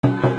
哎呀！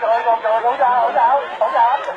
rồi còn rồi hỗ trợ hỗ trợ hỗ trợ